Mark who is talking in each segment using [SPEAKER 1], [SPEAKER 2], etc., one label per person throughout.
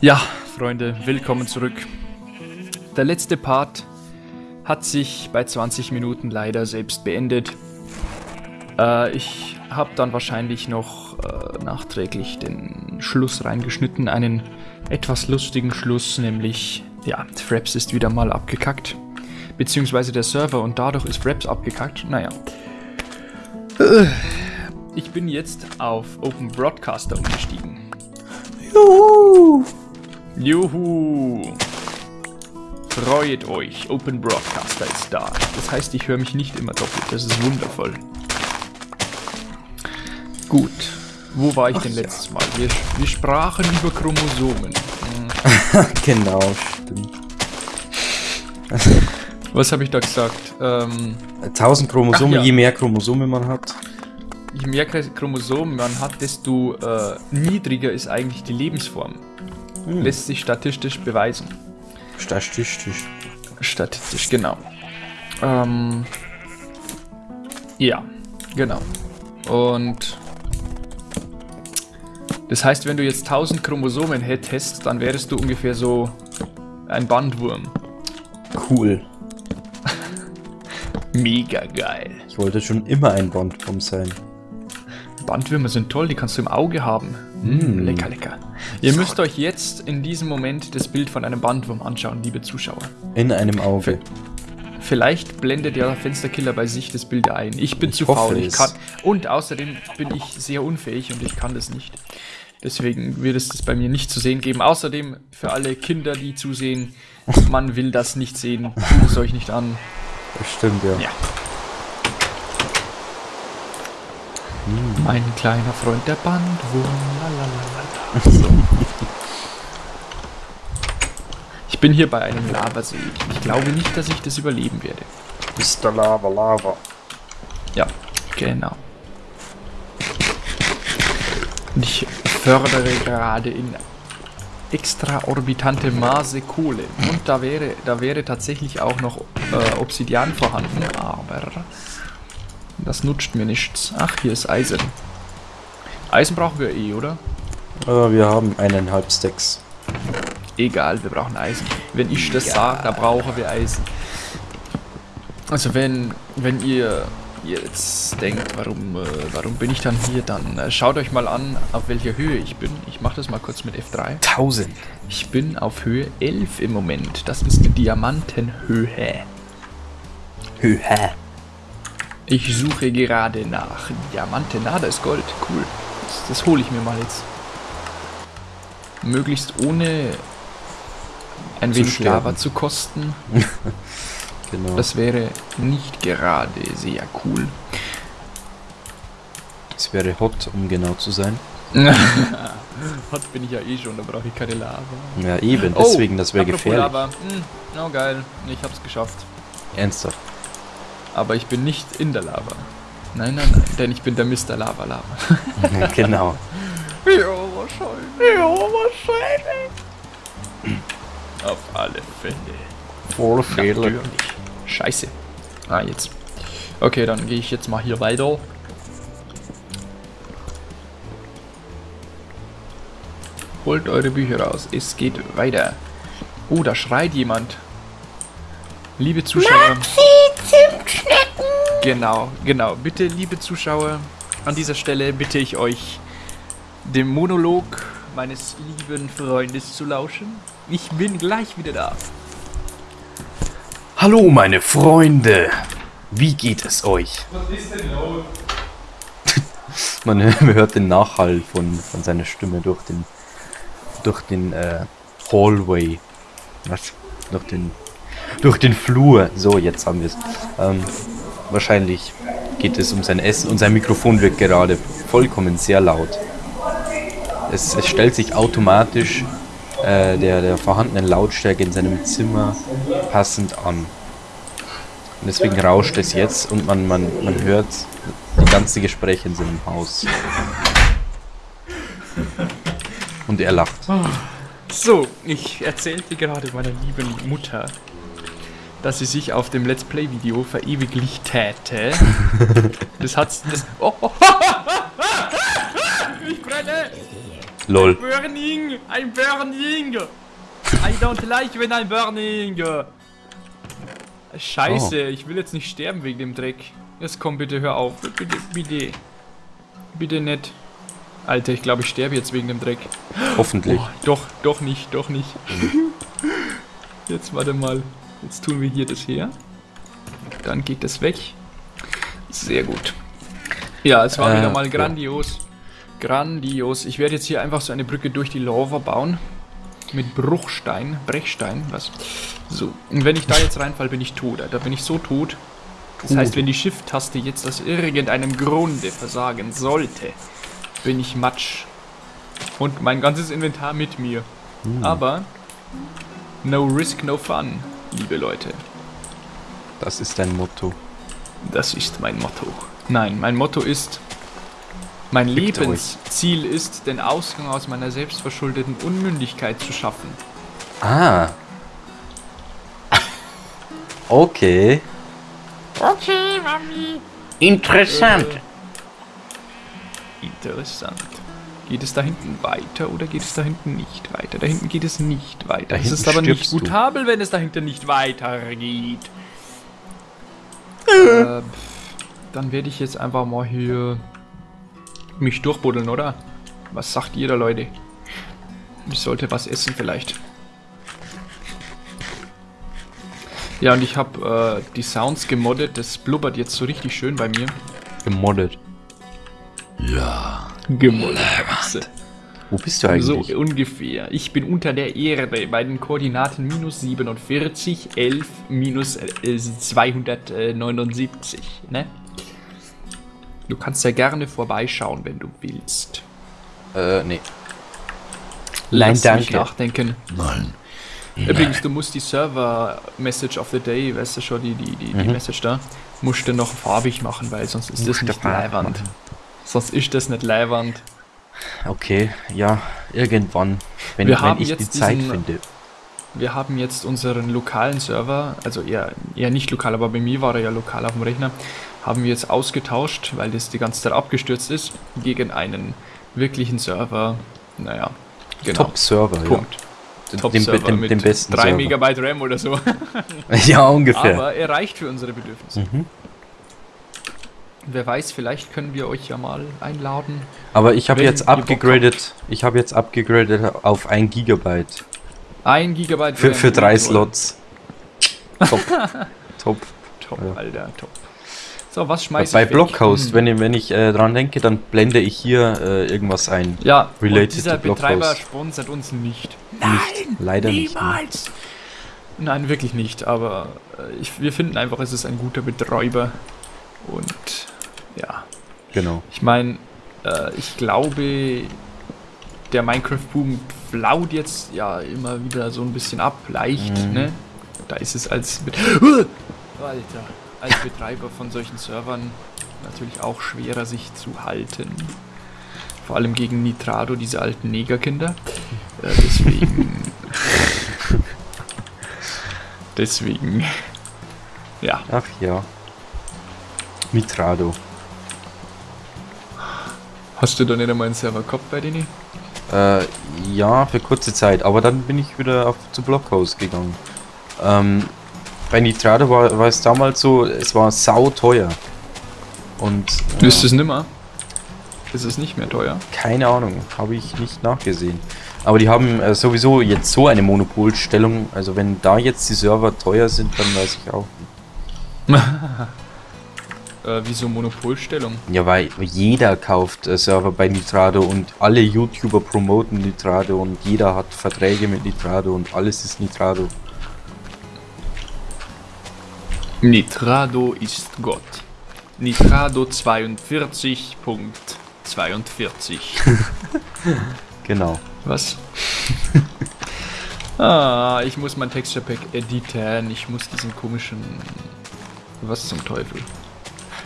[SPEAKER 1] Ja, Freunde, willkommen zurück. Der letzte Part hat sich bei 20 Minuten leider selbst beendet. Äh, ich habe dann wahrscheinlich noch äh, nachträglich den Schluss reingeschnitten, einen etwas lustigen Schluss, nämlich, ja, Fraps ist wieder mal abgekackt. Beziehungsweise der Server und dadurch ist Fraps abgekackt. Naja. Ich bin jetzt auf Open Broadcaster umgestiegen.
[SPEAKER 2] Juhu!
[SPEAKER 1] Juhu! Freut euch, Open Broadcaster ist da. Das heißt, ich höre mich nicht immer doppelt. Das ist wundervoll. Gut. Wo war ich
[SPEAKER 2] Ach
[SPEAKER 1] denn
[SPEAKER 2] ja.
[SPEAKER 1] letztes Mal? Wir, wir sprachen über Chromosomen.
[SPEAKER 2] genau, stimmt.
[SPEAKER 1] Was habe ich da gesagt? Ähm,
[SPEAKER 2] 1000 Chromosomen,
[SPEAKER 1] ja.
[SPEAKER 2] je mehr Chromosomen man hat.
[SPEAKER 1] je mehr Chromosomen man hat, desto äh, niedriger ist eigentlich die Lebensform.
[SPEAKER 2] Hm.
[SPEAKER 1] Lässt sich statistisch beweisen.
[SPEAKER 2] Statistisch.
[SPEAKER 1] Statistisch, genau. Ähm, ja, genau. Und das heißt, wenn du jetzt 1000 Chromosomen hättest, dann wärst du ungefähr so ein Bandwurm.
[SPEAKER 2] Cool.
[SPEAKER 1] Mega geil.
[SPEAKER 2] Ich wollte schon immer ein Bondbomb sein.
[SPEAKER 1] Bandwürmer sind toll, die kannst du im Auge haben.
[SPEAKER 2] Mm.
[SPEAKER 1] Lecker, lecker. Ihr müsst euch jetzt in diesem Moment das Bild von einem Bandwurm anschauen, liebe Zuschauer.
[SPEAKER 2] In einem Auge.
[SPEAKER 1] Vielleicht blendet der Fensterkiller bei sich das Bild ein. Ich bin
[SPEAKER 2] Ich
[SPEAKER 1] zu faul. Ich kann, und außerdem bin ich sehr unfähig und ich kann das nicht. Deswegen wird es das bei mir nicht zu sehen geben. Außerdem für alle Kinder, die zusehen, man will das nicht sehen. Tut es euch nicht an.
[SPEAKER 2] Das stimmt, ja.
[SPEAKER 1] Ja. Mein kleiner Freund, der Bandwurm. So. Ich bin hier bei einem Lavasee. Ich glaube nicht, dass ich das überleben werde.
[SPEAKER 2] Mr. Lava Lava.
[SPEAKER 1] Ja, genau. Und ich fördere gerade in extraorbitante Maße Kohle. Und da wäre, da wäre tatsächlich auch noch äh, Obsidian vorhanden, aber das nutzt mir nichts. Ach, hier ist Eisen. Eisen brauchen wir eh, oder?
[SPEAKER 2] Äh, wir haben eineinhalb Stacks.
[SPEAKER 1] Egal, wir brauchen Eisen. Wenn ich das sage, da brauchen wir Eisen. Also wenn, wenn ihr jetzt denkt, warum, äh, warum bin ich dann hier, dann äh, schaut euch mal an, auf welcher Höhe ich bin. Ich mache das mal kurz mit F3.
[SPEAKER 2] 1000.
[SPEAKER 1] Ich bin auf Höhe 11 im Moment. Das ist die Diamantenhöhe.
[SPEAKER 2] Höhe.
[SPEAKER 1] Ich suche gerade nach Diamanten. Ah, da ist Gold. Cool. Das, das hole ich mir mal jetzt. Möglichst ohne ein
[SPEAKER 2] Zu
[SPEAKER 1] wenig
[SPEAKER 2] sterben.
[SPEAKER 1] Lava zu kosten.
[SPEAKER 2] Genau.
[SPEAKER 1] Das wäre nicht gerade sehr cool.
[SPEAKER 2] Das wäre hot, um genau zu sein.
[SPEAKER 1] Hot bin ich ja eh schon, da brauche ich keine Lava.
[SPEAKER 2] Ja, eben. Deswegen, das wäre
[SPEAKER 1] Oh,
[SPEAKER 2] gefährlich.
[SPEAKER 1] Lava. Hm, oh geil, ich hab's geschafft.
[SPEAKER 2] Ernsthaft.
[SPEAKER 1] Aber ich bin nicht in der Lava. Nein, nein, nein, denn ich bin der Mr. Lava Lava.
[SPEAKER 2] genau.
[SPEAKER 1] ja, wahrscheinlich. Ja, wahrscheinlich. Auf alle Fälle.
[SPEAKER 2] Voll
[SPEAKER 1] Natürlich. Scheiße. Ah, jetzt. Okay, dann gehe ich jetzt mal hier weiter. Holt eure Bücher raus. Es geht weiter. Oh, da schreit jemand. Liebe Zuschauer. Genau, genau. Bitte, liebe Zuschauer, an dieser Stelle bitte ich euch, dem Monolog meines lieben Freundes zu lauschen. Ich bin gleich wieder da.
[SPEAKER 2] Hallo meine Freunde, wie geht es euch?
[SPEAKER 1] Was ist denn los?
[SPEAKER 2] Man man hört den Nachhall von, von seiner Stimme durch den durch den äh, Hallway. Was? Durch den durch den Flur. So, jetzt haben wir es. Ähm, wahrscheinlich geht es um sein Essen und sein Mikrofon wird gerade vollkommen sehr laut. Es, es stellt sich automatisch äh, der, der vorhandenen Lautstärke in seinem Zimmer passend an. Und deswegen rauscht es jetzt und man, man, man hört die ganze Gespräche in seinem Haus. Und er lacht.
[SPEAKER 1] So, ich erzählte gerade meiner lieben Mutter, dass sie sich auf dem Let's Play Video verewiglich täte. Das hat das. Oh, oh. Ich brenne!
[SPEAKER 2] Lol.
[SPEAKER 1] Burning! Ein Burning! I don't like when I'm burning! Scheiße, ich will jetzt nicht sterben wegen dem Dreck. Jetzt komm bitte, hör auf. Bitte, bitte. Bitte nicht. Alter, ich glaube, ich sterbe jetzt wegen dem Dreck.
[SPEAKER 2] Hoffentlich.
[SPEAKER 1] Oh, doch, doch nicht, doch nicht. Jetzt warte mal. Jetzt tun wir hier das her. Dann geht das weg. Sehr gut. Ja, es war
[SPEAKER 2] Äh,
[SPEAKER 1] wieder mal
[SPEAKER 2] ja.
[SPEAKER 1] grandios. Grandios. Ich werde jetzt hier einfach so eine Brücke durch die Lava bauen. Mit Bruchstein, Brechstein, was? So. Und wenn ich da jetzt reinfall, bin ich tot. Da bin ich so tot. Das heißt, wenn die Shift-Taste jetzt aus irgendeinem Grunde versagen sollte, bin ich Matsch. Und mein ganzes Inventar mit mir. Aber no risk, no fun, liebe Leute.
[SPEAKER 2] Das ist dein Motto.
[SPEAKER 1] Das ist mein Motto. Nein, mein Motto ist, mein
[SPEAKER 2] Fickt euch.
[SPEAKER 1] Lebensziel ist, den Ausgang aus meiner selbstverschuldeten Unmündigkeit zu schaffen.
[SPEAKER 2] Ah. Okay.
[SPEAKER 3] Okay, Mami.
[SPEAKER 2] Interessant.
[SPEAKER 1] Interessant. Geht es da hinten weiter oder geht es da hinten nicht weiter? Da hinten geht es nicht weiter.
[SPEAKER 2] Da
[SPEAKER 1] es ist aber nicht
[SPEAKER 2] stirbst du.
[SPEAKER 1] gutabel, wenn es da hinten nicht weitergeht. äh, pff, dann werde ich jetzt einfach mal hier mich durchbuddeln, oder? Was sagt ihr da, Leute? Ich sollte was essen vielleicht. Ja, und ich habe äh, die Sounds gemoddet. Das blubbert jetzt so richtig schön bei mir.
[SPEAKER 2] Gemoddet.
[SPEAKER 1] Gemoddet.
[SPEAKER 2] Wo bist du
[SPEAKER 1] So
[SPEAKER 2] eigentlich?
[SPEAKER 1] ungefähr. Ich bin unter der Erde bei den Koordinaten minus 47, 11, minus äh, 279. Ne? Du kannst ja gerne vorbeischauen, wenn du willst.
[SPEAKER 2] Äh, nee.
[SPEAKER 1] Lass
[SPEAKER 2] Nein,
[SPEAKER 1] mich
[SPEAKER 2] danke.
[SPEAKER 1] nachdenken.
[SPEAKER 4] Nein.
[SPEAKER 1] Übrigens, du musst die Server-Message of the Day, weißt du schon, die, die, die, die
[SPEAKER 2] Mhm.
[SPEAKER 1] Message da, musst du noch farbig machen, weil sonst ist das nicht leiwand. Sonst ist das nicht leiwand.
[SPEAKER 2] Okay, ja, irgendwann. Wenn,
[SPEAKER 1] Wir
[SPEAKER 2] wenn ich die Zeit
[SPEAKER 1] diesen-
[SPEAKER 2] finde.
[SPEAKER 1] Wir haben jetzt unseren lokalen Server, also eher, eher nicht lokal, aber bei mir war er ja lokal auf dem Rechner, haben wir jetzt ausgetauscht, weil das die ganze Zeit abgestürzt ist, gegen einen wirklichen Server. Naja, genau.
[SPEAKER 2] Top-Server,
[SPEAKER 1] Punkt.
[SPEAKER 2] ja.
[SPEAKER 1] Top
[SPEAKER 2] Den,
[SPEAKER 1] Server
[SPEAKER 2] den,
[SPEAKER 1] mit
[SPEAKER 2] den besten
[SPEAKER 1] 3
[SPEAKER 2] Server.
[SPEAKER 1] Megabyte RAM oder so.
[SPEAKER 2] Ja, ungefähr.
[SPEAKER 1] Aber er reicht für unsere Bedürfnisse.
[SPEAKER 2] Mhm.
[SPEAKER 1] Wer weiß, vielleicht können wir euch ja mal einladen.
[SPEAKER 2] Aber ich habe jetzt abgegradet. Ich habe jetzt abgegradet auf 1 Gigabyte.
[SPEAKER 1] Ein Gigabyte
[SPEAKER 2] Für, für drei. Slots. Top. Top.
[SPEAKER 1] Top,
[SPEAKER 2] Ja.
[SPEAKER 1] Alter, top. So, was schmeiß
[SPEAKER 2] Bei
[SPEAKER 1] ich weg?
[SPEAKER 2] Blockhost,
[SPEAKER 1] Hm.
[SPEAKER 2] wenn ich, wenn ich äh, dran denke, dann blende ich hier äh, irgendwas ein.
[SPEAKER 1] Ja,
[SPEAKER 2] Related
[SPEAKER 1] dieser
[SPEAKER 2] to.
[SPEAKER 1] Betreiber sponsert uns nicht.
[SPEAKER 2] Nicht, leider nicht. ne?
[SPEAKER 1] Niemals! Nein, wirklich nicht, aber äh, ich, wir finden einfach, es ist ein guter Betreiber. Und ja,
[SPEAKER 2] Genau.
[SPEAKER 1] ich meine, äh, ich glaube, der Minecraft-Boom flaut jetzt ja immer wieder so ein bisschen ab, leicht,
[SPEAKER 2] Mhm.
[SPEAKER 1] ne? Da ist es als, Bet Alter, als Betreiber von solchen Servern natürlich auch schwerer sich zu halten. Vor allem gegen Nitrado, diese alten Negerkinder. Äh, deswegen. deswegen. Ja.
[SPEAKER 2] Ach ja. Mitrado.
[SPEAKER 1] Hast du da nicht einmal einen Server gehabt bei denen?
[SPEAKER 2] Äh, ja, für kurze Zeit, aber dann bin ich wieder auf, zu Blockhouse gegangen. Ähm, bei Nitrado war, war es damals so, es war sau teuer. Und äh,
[SPEAKER 1] Ist es nimmer? Ist es nicht mehr teuer?
[SPEAKER 2] keine Ahnung, habe ich nicht nachgesehen. Aber die haben äh, sowieso jetzt so eine Monopolstellung, also wenn da jetzt die Server teuer sind, dann weiß ich auch nicht.
[SPEAKER 1] Äh, wieso Monopolstellung?
[SPEAKER 2] Ja, weil jeder kauft äh, Server bei Nitrado und alle YouTuber promoten Nitrado und jeder hat Verträge mit Nitrado und alles ist Nitrado.
[SPEAKER 1] Nitrado ist Gott. Nitrado 42.42.
[SPEAKER 2] Genau.
[SPEAKER 1] Was? ah, ich muss mein Texture Pack editieren. Ich muss diesen komischen. Was zum Teufel?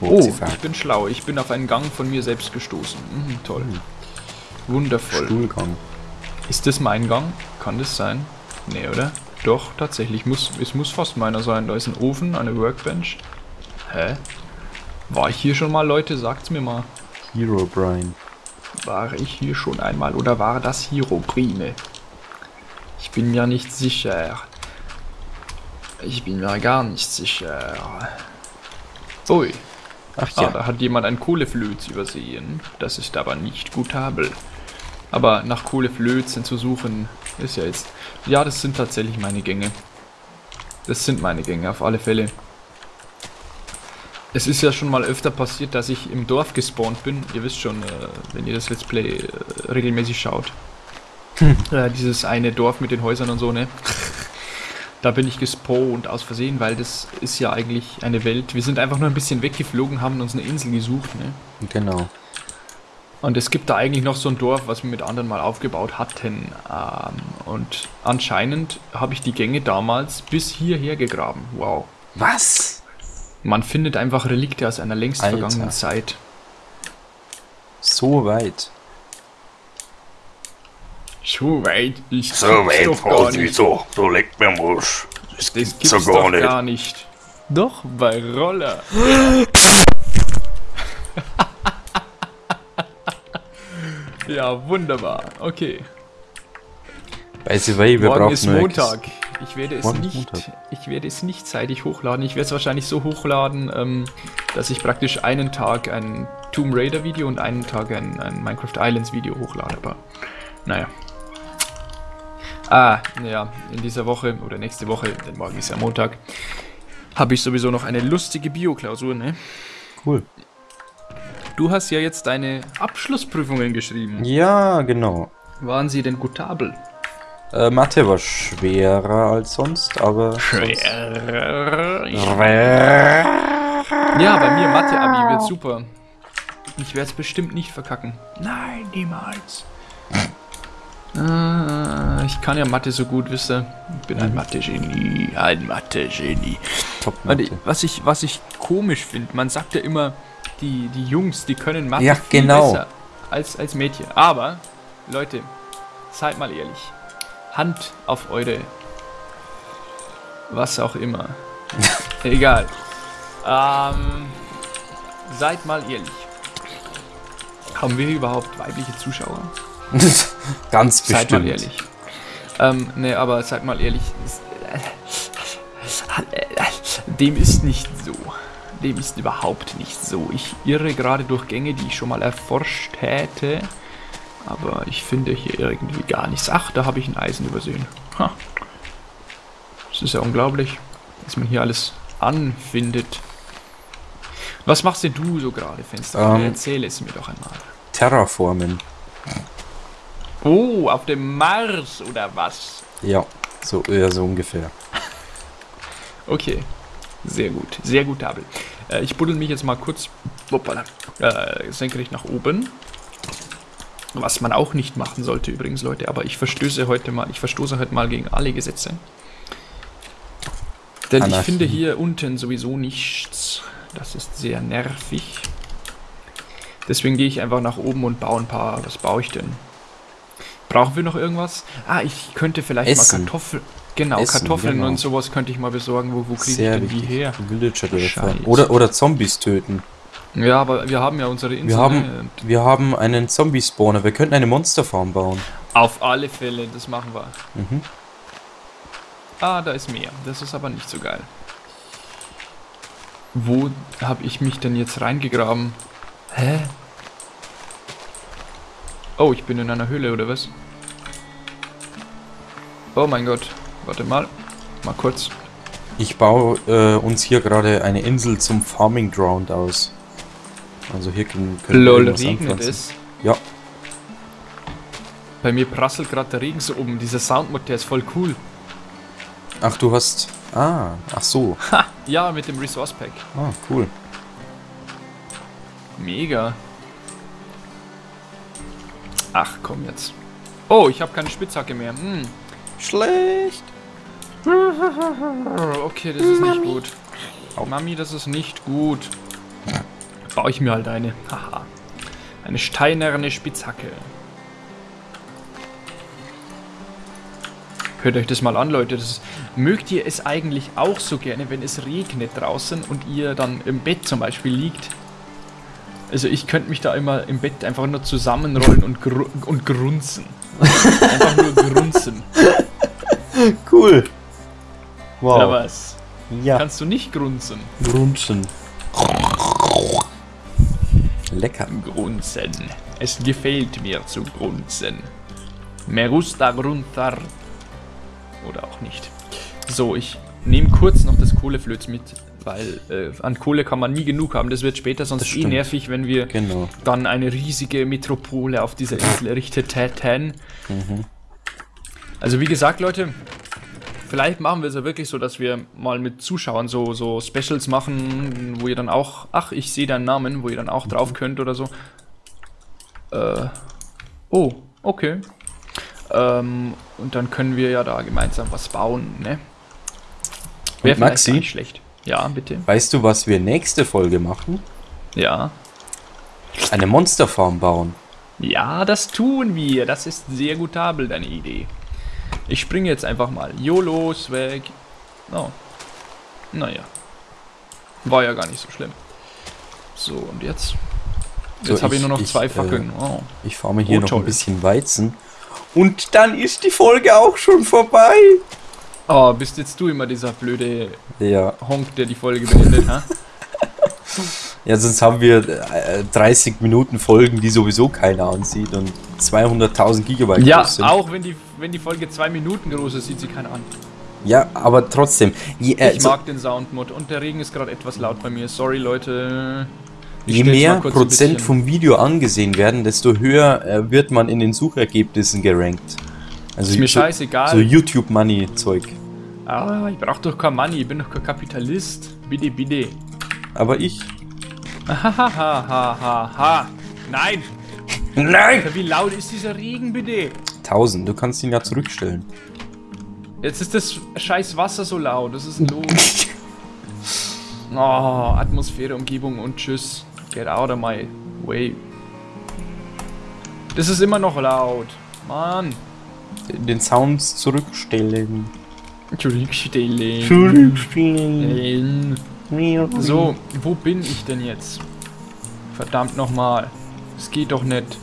[SPEAKER 1] Oh,
[SPEAKER 2] Hochzifahr.
[SPEAKER 1] ich bin schlau. Ich bin auf einen Gang von mir selbst gestoßen. Mhm, toll. Wundervoll.
[SPEAKER 2] Stuhlgang.
[SPEAKER 1] Ist das mein Gang? Kann das sein? Nee, oder? Doch, tatsächlich. Muss, es muss fast meiner sein. Da ist ein Ofen, eine Workbench. Hä? War ich hier schon mal, Leute? Sagt's mir mal.
[SPEAKER 2] Hero Brian.
[SPEAKER 1] War ich hier schon einmal oder war das Hieroprime? Ich bin mir nicht sicher. Ich bin mir gar nicht sicher. Ui.
[SPEAKER 2] Ach
[SPEAKER 1] Ah,
[SPEAKER 2] ja.
[SPEAKER 1] da hat jemand ein Kohleflöz übersehen. Das ist aber nicht gutabel. Aber nach Kohleflözen zu suchen, ist ja jetzt... Ja, das sind tatsächlich meine Gänge. Das sind meine Gänge, auf alle Fälle. Es ist ja schon mal öfter passiert, dass ich im Dorf gespawnt bin. Ihr wisst schon, äh, wenn ihr das Let's Play äh, regelmäßig schaut. Äh, dieses eine Dorf mit den Häusern und so, ne? Da bin ich gespawnt aus Versehen, weil das ist ja eigentlich eine Welt. Wir sind einfach nur ein bisschen weggeflogen, haben uns eine Insel gesucht, ne?
[SPEAKER 2] Genau.
[SPEAKER 1] Und es gibt da eigentlich noch so ein Dorf, was wir mit anderen mal aufgebaut hatten. Ähm, und anscheinend habe ich die Gänge damals bis hierher gegraben. Wow.
[SPEAKER 2] Was?
[SPEAKER 1] Man findet einfach Relikte aus einer längst
[SPEAKER 2] Alter.
[SPEAKER 1] vergangenen Zeit.
[SPEAKER 2] So weit.
[SPEAKER 1] So weit ist
[SPEAKER 4] So weit, Vorsicht, so, so leckt mir Musch.
[SPEAKER 1] Das gibt's
[SPEAKER 4] so
[SPEAKER 1] doch
[SPEAKER 4] gar nicht.
[SPEAKER 1] gar nicht. Doch, bei Roller. ja, wunderbar. Okay.
[SPEAKER 2] By the way, wir
[SPEAKER 1] Morgen
[SPEAKER 2] brauchen
[SPEAKER 1] ist Montag. Ich werde es
[SPEAKER 2] Morgen
[SPEAKER 1] nicht.
[SPEAKER 2] Montag.
[SPEAKER 1] Ich werde es nicht zeitig hochladen. Ich werde es wahrscheinlich so hochladen, ähm, dass ich praktisch einen Tag ein Tomb Raider Video und einen Tag ein, ein Minecraft Islands Video hochlade. Aber naja. Ah, naja, in dieser Woche oder nächste Woche, denn morgen ist ja Montag, habe ich sowieso noch eine lustige Bio-Klausur, ne?
[SPEAKER 2] Cool.
[SPEAKER 1] Du hast ja jetzt deine Abschlussprüfungen geschrieben.
[SPEAKER 2] Ja, genau.
[SPEAKER 1] Waren sie denn gutabel?
[SPEAKER 2] Äh, Mathe war schwerer als sonst, aber. sonst-
[SPEAKER 1] Ja, bei mir Mathe-Abi wird super. Ich werde es bestimmt nicht verkacken. Nein, niemals. Äh, ich kann ja Mathe so gut, wisst ihr. Ich bin ein Mathe-Genie. Ein Mathe-Genie.
[SPEAKER 2] Mathe.
[SPEAKER 1] Was ich, was ich komisch finde, man sagt ja immer, die, die Jungs, die können Mathe
[SPEAKER 2] Ja, genau.
[SPEAKER 1] besser als, als Mädchen. Aber, Leute, seid mal ehrlich. Hand auf eure... Was auch immer. Egal. Ähm, seid mal ehrlich. Haben wir überhaupt weibliche Zuschauer?
[SPEAKER 2] Ganz bestimmt.
[SPEAKER 1] Seid mal ehrlich. Ähm, ne, aber seid mal ehrlich. es- Dem ist nicht so. Dem ist überhaupt nicht so. Ich irre gerade durch Gänge, die ich schon mal erforscht hätte. Aber ich finde hier irgendwie gar nichts. Ach, da habe ich ein Eisen übersehen. Ha. Das ist ja unglaublich, dass man hier alles anfindet. Was machst denn du so gerade, Fenster?
[SPEAKER 2] Ähm.
[SPEAKER 1] Erzähl es mir doch einmal.
[SPEAKER 2] Terraformen.
[SPEAKER 1] Oh, auf dem Mars oder was?
[SPEAKER 2] Ja, so, ja, so ungefähr.
[SPEAKER 1] Okay, sehr gut, sehr gut, Abel. Äh, ich buddel mich jetzt mal kurz hoppala, äh, senkrecht nach oben. Was man auch nicht machen sollte übrigens, Leute, aber ich verstöße heute mal, ich verstoße heute mal gegen alle Gesetze. Denn ich
[SPEAKER 2] Anarchie.
[SPEAKER 1] finde hier unten sowieso nichts. Das ist sehr nervig. Deswegen gehe ich einfach nach oben und baue ein paar. Was baue ich denn? Brauchen wir noch irgendwas? Ah, ich könnte vielleicht
[SPEAKER 2] Essen.
[SPEAKER 1] mal Kartoffeln. Genau,
[SPEAKER 2] Essen,
[SPEAKER 1] Kartoffeln
[SPEAKER 2] genau.
[SPEAKER 1] und sowas könnte ich mal besorgen. Wo, wo kriege ich denn die
[SPEAKER 2] wichtig.
[SPEAKER 1] her?
[SPEAKER 2] Villager oder, oder Zombies töten.
[SPEAKER 1] Ja, aber wir haben ja unsere Insel.
[SPEAKER 2] Wir
[SPEAKER 1] ne?
[SPEAKER 2] haben,
[SPEAKER 1] Und
[SPEAKER 2] wir haben einen Zombie-Spawner. Wir könnten eine Monsterfarm bauen.
[SPEAKER 1] Auf alle Fälle, das machen wir.
[SPEAKER 2] Mhm.
[SPEAKER 1] Ah, da ist mehr. Das ist aber nicht so geil. Wo habe ich mich denn jetzt reingegraben? Hä? Oh, ich bin in einer Höhle, oder was? Oh mein Gott. Warte mal. Mal kurz.
[SPEAKER 2] Ich baue äh, uns hier gerade eine Insel zum Farming Ground aus. Also hier können, können wir
[SPEAKER 1] Lol,
[SPEAKER 2] irgendwas
[SPEAKER 1] regnet es.
[SPEAKER 2] Ja,
[SPEAKER 1] Bei mir prasselt gerade der Regen so um. Dieser Soundmod, der ist voll cool.
[SPEAKER 2] ach du hast... Ah, ach so.
[SPEAKER 1] Ha! Ja, mit dem Resource Pack.
[SPEAKER 2] Ah, cool.
[SPEAKER 1] Mega. Ach, komm jetzt. Oh, ich habe keine Spitzhacke mehr. Hm.
[SPEAKER 2] Schlecht.
[SPEAKER 1] Okay, das ist nicht gut. Mami, das ist nicht gut. Baue ich mir halt eine. Haha. Eine steinerne Spitzhacke. Hört euch das mal an, Leute. Das ist, mögt ihr es eigentlich auch so gerne, wenn es regnet draußen und ihr dann im Bett zum Beispiel liegt Also ich könnte mich da immer im Bett einfach nur zusammenrollen und, gru und grunzen. Einfach nur grunzen.
[SPEAKER 2] Cool. Wow.
[SPEAKER 1] Oder was?
[SPEAKER 2] ja.
[SPEAKER 1] Kannst du nicht grunzen?
[SPEAKER 2] Grunzen. Lecker.
[SPEAKER 1] Grunzen. Es gefällt mir zu grunzen. Me gusta grunzar. Oder auch nicht. So, ich nehme kurz noch das Kohleflöz mit, weil äh, an Kohle kann man nie genug haben. Das wird später sonst eh nervig, wenn wir
[SPEAKER 2] Genau.
[SPEAKER 1] dann eine riesige Metropole auf dieser Insel errichtet hätten. Also wie gesagt, Leute, vielleicht machen wir es ja wirklich so, dass wir mal mit Zuschauern so, so Specials machen, wo ihr dann auch, ach, ich sehe deinen Namen, wo ihr dann auch drauf könnt oder so. Äh, oh, okay. Ähm, und dann können wir ja da gemeinsam was bauen, ne? Wäre
[SPEAKER 2] Maxi?
[SPEAKER 1] nicht schlecht. Ja, bitte.
[SPEAKER 2] Weißt du, was wir nächste Folge machen?
[SPEAKER 1] Ja.
[SPEAKER 2] Eine Monsterfarm bauen.
[SPEAKER 1] Ja, das tun wir. Das ist sehr gutabel, deine Idee. Ich springe jetzt einfach mal. YOLO, weg. Oh. Naja. War ja gar nicht so schlimm. So, und jetzt?
[SPEAKER 2] So,
[SPEAKER 1] Jetzt habe ich nur noch
[SPEAKER 2] ich,
[SPEAKER 1] zwei
[SPEAKER 2] äh,
[SPEAKER 1] Fackeln. Oh.
[SPEAKER 2] Ich farme hier
[SPEAKER 1] Oh,
[SPEAKER 2] noch
[SPEAKER 1] toll.
[SPEAKER 2] ein bisschen Weizen. Und dann ist die Folge auch schon vorbei.
[SPEAKER 1] oh, bist jetzt du immer dieser blöde
[SPEAKER 2] Ja,
[SPEAKER 1] Honk, der die Folge beendet, ha?
[SPEAKER 2] ja sonst haben wir äh, 30 Minuten Folgen, die sowieso keiner ansieht und 200.000 Gigabyte
[SPEAKER 1] Ja,
[SPEAKER 2] groß sind.
[SPEAKER 1] auch wenn die, wenn die Folge zwei Minuten groß ist, sieht sie keiner an.
[SPEAKER 2] Ja, aber trotzdem. Je, äh,
[SPEAKER 1] Ich
[SPEAKER 2] so-
[SPEAKER 1] mag den Soundmod und der Regen ist gerade etwas laut bei mir. Sorry, Leute. Ich
[SPEAKER 2] Je mehr Prozent vom Video angesehen werden, desto höher äh, wird man in den Suchergebnissen gerankt. Also
[SPEAKER 1] Ist mir
[SPEAKER 2] so,
[SPEAKER 1] scheißegal.
[SPEAKER 2] so YouTube Money Zeug.
[SPEAKER 1] Ah, ich brauch doch kein Money, ich bin doch kein Kapitalist. Bitte, bitte.
[SPEAKER 2] Aber ich.
[SPEAKER 1] Hahaha. Nein!
[SPEAKER 2] Nein!
[SPEAKER 1] Wie laut ist dieser Regen, bitte?
[SPEAKER 2] 1000, du kannst ihn ja zurückstellen.
[SPEAKER 1] Jetzt ist das scheiß Wasser so laut. Was ist denn los? Oh, Atmosphäre, Umgebung und tschüss. Get out of my way. Das ist immer noch laut. Mann.
[SPEAKER 2] Den Sounds zurückstellen.
[SPEAKER 1] Zurückstellen.
[SPEAKER 2] Zurückstellen.
[SPEAKER 1] So, wo bin ich denn jetzt? Verdammt nochmal. Es geht doch nicht.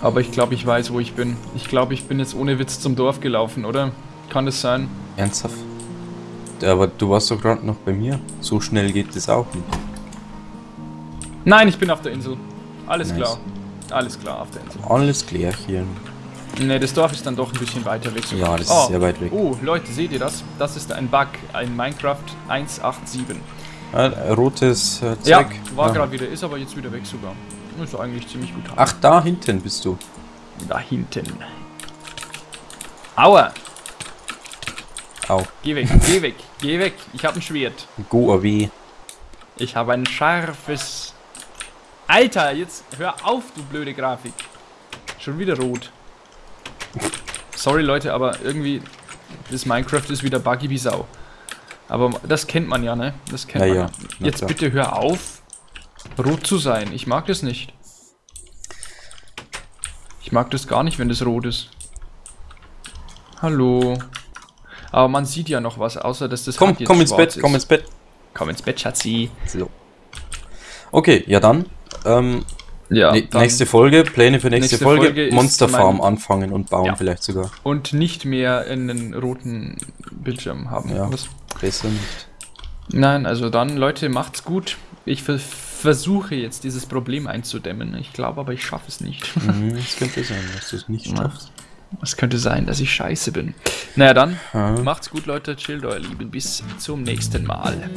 [SPEAKER 1] Aber ich glaube, ich weiß, wo ich bin. Ich glaube, ich bin jetzt ohne Witz zum Dorf gelaufen, oder? Kann das sein?
[SPEAKER 2] Ernsthaft? Aber du warst doch gerade noch bei mir. So schnell geht es auch nicht.
[SPEAKER 1] Nein, ich bin auf der Insel. Alles
[SPEAKER 2] Nice.
[SPEAKER 1] klar. Alles klar auf der Insel.
[SPEAKER 2] Alles klärchen.
[SPEAKER 1] Ne, das Dorf ist dann doch ein bisschen weiter weg. sogar.
[SPEAKER 2] Ja, das ist sehr weit weg.
[SPEAKER 1] Oh, Leute, seht ihr das? Das ist ein Bug. Ein Minecraft 187.
[SPEAKER 2] Ah, rotes äh,
[SPEAKER 1] Ja,
[SPEAKER 2] Zeug.
[SPEAKER 1] war
[SPEAKER 2] Ah.
[SPEAKER 1] gerade wieder, ist aber jetzt wieder weg sogar. Ist eigentlich ziemlich gut.
[SPEAKER 2] Ach, da hinten bist du.
[SPEAKER 1] Da hinten. Aua!
[SPEAKER 2] Au.
[SPEAKER 1] Geh weg, geh weg, geh weg. Ich habe ein Schwert.
[SPEAKER 2] Go away.
[SPEAKER 1] Ich habe ein scharfes. Alter, jetzt hör auf, du blöde Grafik. Schon wieder rot. Sorry, Leute, aber irgendwie. Das Minecraft ist wieder buggy wie Sau. Aber das kennt man ja, ne? Das kennt
[SPEAKER 2] Ja,
[SPEAKER 1] man
[SPEAKER 2] ja.
[SPEAKER 1] Jetzt
[SPEAKER 2] klar.
[SPEAKER 1] bitte hör auf, rot zu sein. Ich mag das nicht. Ich mag das gar nicht, wenn das rot ist. Hallo. Aber man sieht ja noch was, außer dass das
[SPEAKER 2] Komm,
[SPEAKER 1] Hand jetzt
[SPEAKER 2] komm ins Bett, komm
[SPEAKER 1] ist.
[SPEAKER 2] ins Bett.
[SPEAKER 1] Komm ins Bett, Schatzi.
[SPEAKER 2] So. Okay, ja dann. Ähm,
[SPEAKER 1] Ja,
[SPEAKER 2] ne- nächste Folge, Pläne für nächste,
[SPEAKER 1] Nächste
[SPEAKER 2] Folge.
[SPEAKER 1] Folge mein-
[SPEAKER 2] anfangen und bauen
[SPEAKER 1] Ja.
[SPEAKER 2] vielleicht sogar.
[SPEAKER 1] Und nicht mehr einen roten Bildschirm haben.
[SPEAKER 2] Ja.
[SPEAKER 1] Was?
[SPEAKER 2] Besser nicht.
[SPEAKER 1] Nein, also dann, Leute, macht's gut. Ich ver versuche jetzt dieses Problem einzudämmen. Ich glaube aber, ich schaffe es nicht.
[SPEAKER 2] Mhm, Es könnte sein, dass du es nicht schaffst.
[SPEAKER 1] Es könnte sein, dass ich scheiße bin. Naja, dann,
[SPEAKER 2] Ja.
[SPEAKER 1] macht's gut, Leute. Chillt, euer Lieben. Bis zum nächsten Mal.